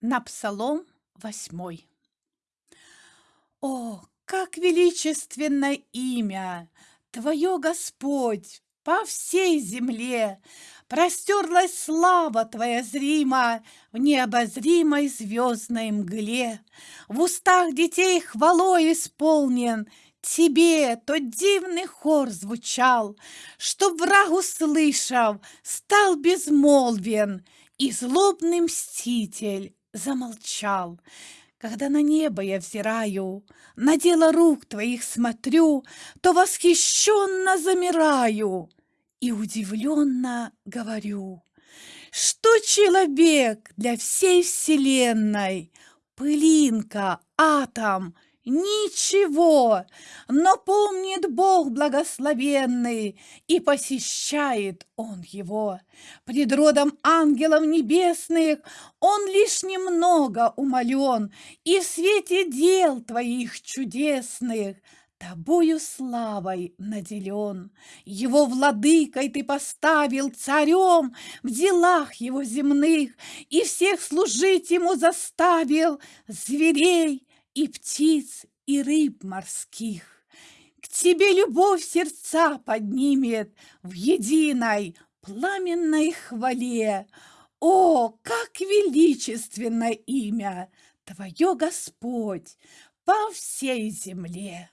На псалом восьмой. О, как величественно имя Твое, Господь, по всей земле! Простерлась слава Твоя зрима В необозримой звездной мгле. В устах детей хвалой исполнен Тебе тот дивный хор звучал, Чтоб враг, услышав, стал безмолвен, И злобный мститель замолчал. Когда на небо я взираю, на дело рук твоих смотрю, то восхищенно замираю и удивленно говорю, что человек для всей вселенной, пылинка, атом — Ничего, но помнит Бог благословенный, И посещает Он его. Пред родом ангелов небесных Он лишь немного умолен, И в свете дел Твоих чудесных Тобою славой наделен. Его владыкой ты поставил царем В делах его земных, И всех служить ему заставил Зверей, и птиц, и рыб морских. К тебе любовь сердца поднимет в единой пламенной хвале. О, как величественно имя Твое, Господь, по всей земле!